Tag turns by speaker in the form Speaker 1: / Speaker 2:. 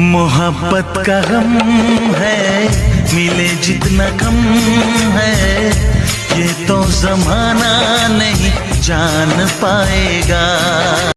Speaker 1: मोहब्बत का गम है मिले जितना कम है। ये तो जमाना नहीं जान पाएगा।